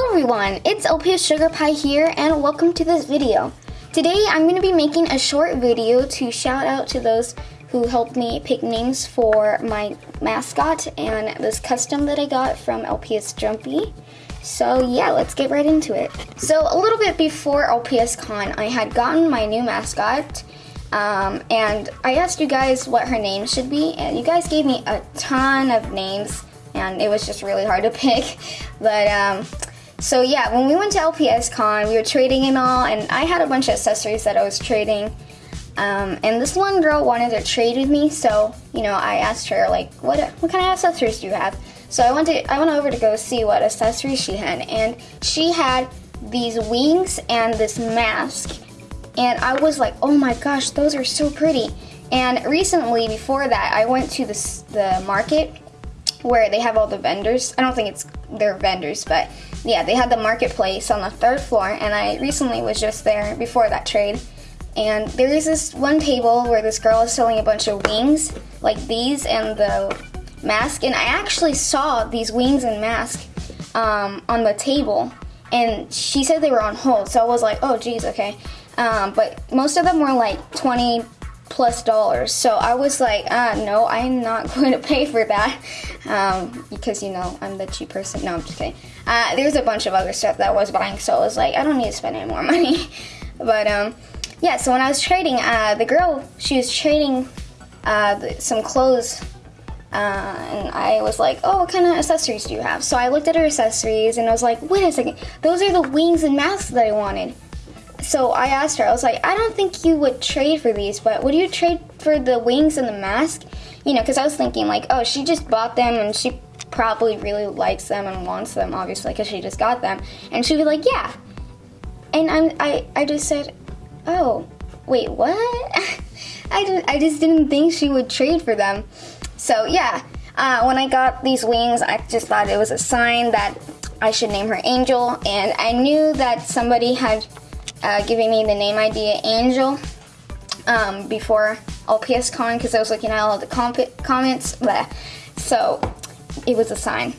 Hello everyone, it's LPS Sugar Pie here and welcome to this video. Today I'm going to be making a short video to shout out to those who helped me pick names for my mascot and this custom that I got from LPS Jumpy. So yeah, let's get right into it. So a little bit before LPS Con, I had gotten my new mascot um, and I asked you guys what her name should be and you guys gave me a ton of names and it was just really hard to pick. But um, so yeah, when we went to LPS Con, we were trading and all, and I had a bunch of accessories that I was trading. Um, and this one girl wanted to trade with me, so you know I asked her like, what what kind of accessories do you have? So I went to I went over to go see what accessories she had, and she had these wings and this mask, and I was like, oh my gosh, those are so pretty. And recently, before that, I went to the the market where they have all the vendors. I don't think it's their vendors, but yeah, they had the marketplace on the third floor, and I recently was just there before that trade. And there is this one table where this girl is selling a bunch of wings, like these and the mask. And I actually saw these wings and mask um, on the table, and she said they were on hold. So I was like, oh, geez, okay. Um, but most of them were like 20 plus dollars. So I was like, uh, no, I'm not going to pay for that um, because, you know, I'm the cheap person. No, I'm just kidding. Uh, there's a bunch of other stuff that I was buying, so I was like, I don't need to spend any more money. but um, yeah, so when I was trading, uh, the girl, she was trading uh, some clothes. Uh, and I was like, oh, what kind of accessories do you have? So I looked at her accessories and I was like, wait a second, those are the wings and masks that I wanted so I asked her, I was like, I don't think you would trade for these, but would you trade for the wings and the mask? You know, because I was thinking, like, oh, she just bought them and she probably really likes them and wants them, obviously, because she just got them. And she'd be like, yeah. And I'm, I, I just said, oh, wait, what? I, just, I just didn't think she would trade for them. So, yeah, uh, when I got these wings, I just thought it was a sign that I should name her Angel. And I knew that somebody had uh, giving me the name idea Angel um, before LPS Con because I was looking at all the comments. Bleh. So it was a sign.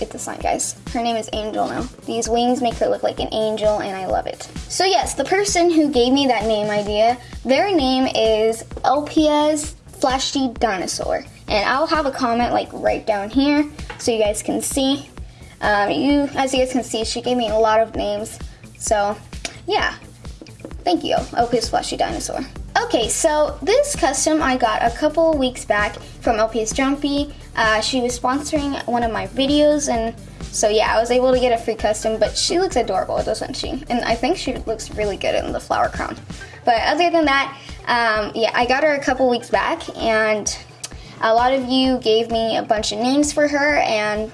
It's a sign, guys. Her name is Angel now. These wings make her look like an angel, and I love it. So yes, the person who gave me that name idea, their name is LPS Flashy Dinosaur. And I'll have a comment like right down here so you guys can see. Um, you, as you guys can see, she gave me a lot of names. So yeah, thank you, LPS Flashy Dinosaur. Okay, so this custom I got a couple weeks back from LPS Jumpy. Uh, she was sponsoring one of my videos, and so yeah, I was able to get a free custom, but she looks adorable, doesn't she? And I think she looks really good in the flower crown. But other than that, um, yeah, I got her a couple weeks back, and a lot of you gave me a bunch of names for her, and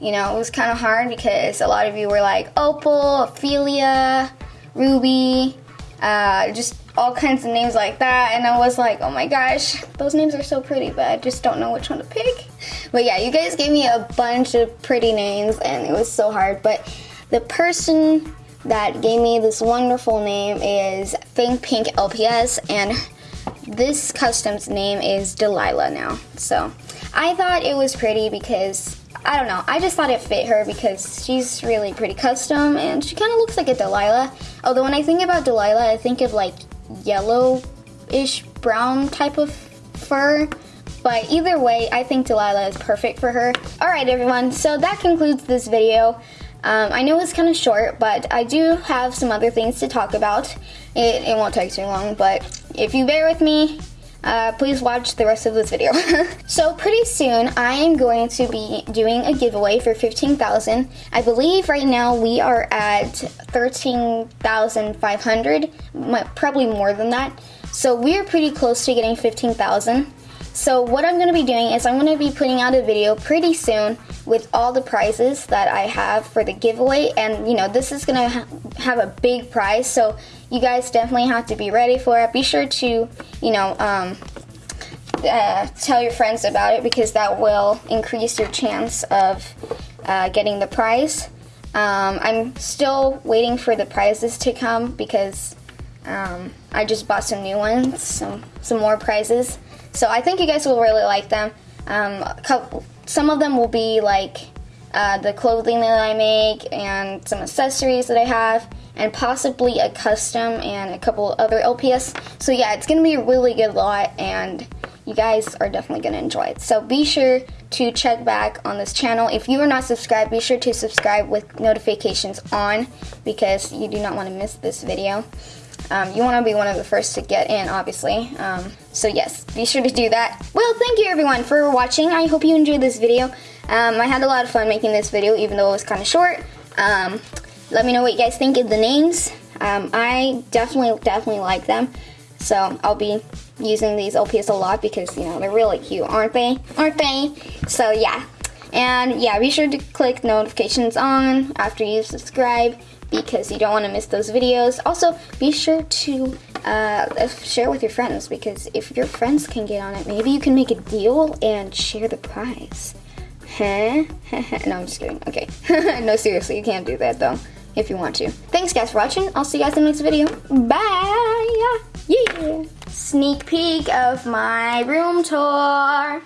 you know, it was kind of hard because a lot of you were like Opal, Ophelia, Ruby, uh, just all kinds of names like that. And I was like, oh my gosh, those names are so pretty, but I just don't know which one to pick. But yeah, you guys gave me a bunch of pretty names and it was so hard. But the person that gave me this wonderful name is Think Pink LPS and this custom's name is Delilah now. So I thought it was pretty because I don't know. I just thought it fit her because she's really pretty custom and she kind of looks like a Delilah. Although when I think about Delilah, I think of like yellow-ish brown type of fur. But either way, I think Delilah is perfect for her. Alright everyone, so that concludes this video. Um, I know it's kind of short, but I do have some other things to talk about. It, it won't take too long, but if you bear with me, uh, please watch the rest of this video. so pretty soon I am going to be doing a giveaway for 15,000. I believe right now we are at 13,500, probably more than that. So we are pretty close to getting 15,000. So what I'm going to be doing is I'm going to be putting out a video pretty soon with all the prizes that I have for the giveaway and you know this is going to ha have a big prize so you guys definitely have to be ready for it. Be sure to you know um, uh, tell your friends about it because that will increase your chance of uh, getting the prize. Um, I'm still waiting for the prizes to come because um, I just bought some new ones, some, some more prizes. So I think you guys will really like them. Um, couple, some of them will be like uh, the clothing that I make, and some accessories that I have, and possibly a custom and a couple other LPS. So yeah, it's gonna be a really good lot, and you guys are definitely gonna enjoy it. So be sure to check back on this channel. If you are not subscribed, be sure to subscribe with notifications on because you do not want to miss this video. Um, you want to be one of the first to get in, obviously. Um, so yes, be sure to do that. Well, thank you everyone for watching. I hope you enjoyed this video. Um, I had a lot of fun making this video, even though it was kind of short. Um, let me know what you guys think of the names. Um, I definitely, definitely like them. So I'll be using these LPS a lot because, you know, they're really cute, aren't they? Aren't they? So yeah. And yeah, be sure to click notifications on after you subscribe because you don't want to miss those videos. Also, be sure to uh, share with your friends because if your friends can get on it, maybe you can make a deal and share the prize. No, I'm just kidding. Okay. no, seriously, you can't do that though if you want to. Thanks guys for watching. I'll see you guys in the next video. Bye! Yeah! Sneak peek of my room tour.